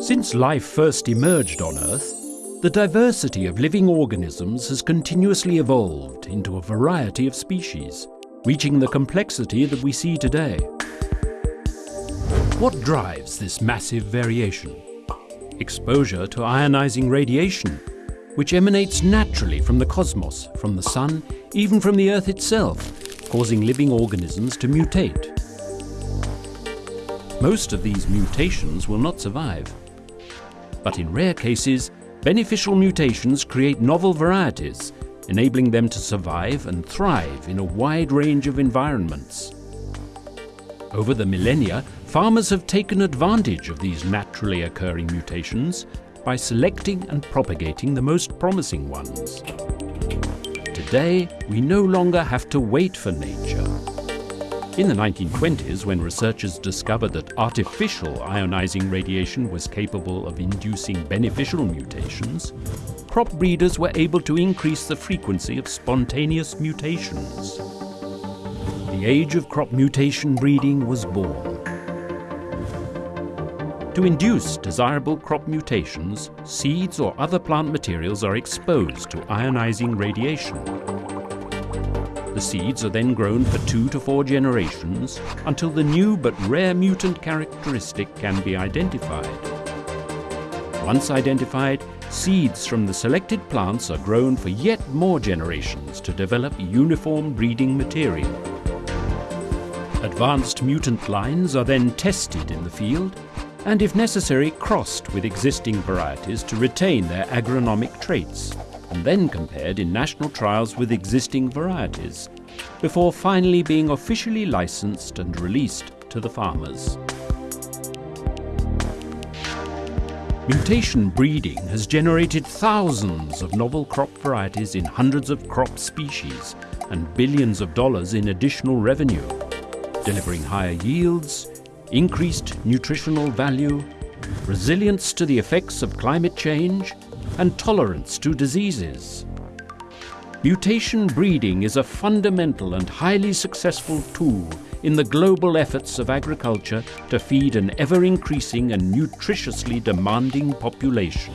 Since life first emerged on Earth, the diversity of living organisms has continuously evolved into a variety of species, reaching the complexity that we see today. What drives this massive variation? Exposure to ionizing radiation, which emanates naturally from the cosmos, from the Sun, even from the Earth itself, causing living organisms to mutate. Most of these mutations will not survive. But in rare cases, beneficial mutations create novel varieties, enabling them to survive and thrive in a wide range of environments. Over the millennia, farmers have taken advantage of these naturally occurring mutations by selecting and propagating the most promising ones. Today, we no longer have to wait for nature. In the 1920s, when researchers discovered that artificial ionizing radiation was capable of inducing beneficial mutations, crop breeders were able to increase the frequency of spontaneous mutations. The age of crop mutation breeding was born. To induce desirable crop mutations, seeds or other plant materials are exposed to ionizing radiation. The seeds are then grown for two to four generations until the new but rare mutant characteristic can be identified. Once identified, seeds from the selected plants are grown for yet more generations to develop uniform breeding material. Advanced mutant lines are then tested in the field and if necessary crossed with existing varieties to retain their agronomic traits, and then compared in national trials with existing varieties, before finally being officially licensed and released to the farmers. Mutation breeding has generated thousands of novel crop varieties in hundreds of crop species and billions of dollars in additional revenue, delivering higher yields, increased nutritional value, resilience to the effects of climate change, and tolerance to diseases. Mutation breeding is a fundamental and highly successful tool in the global efforts of agriculture to feed an ever-increasing and nutritiously demanding population.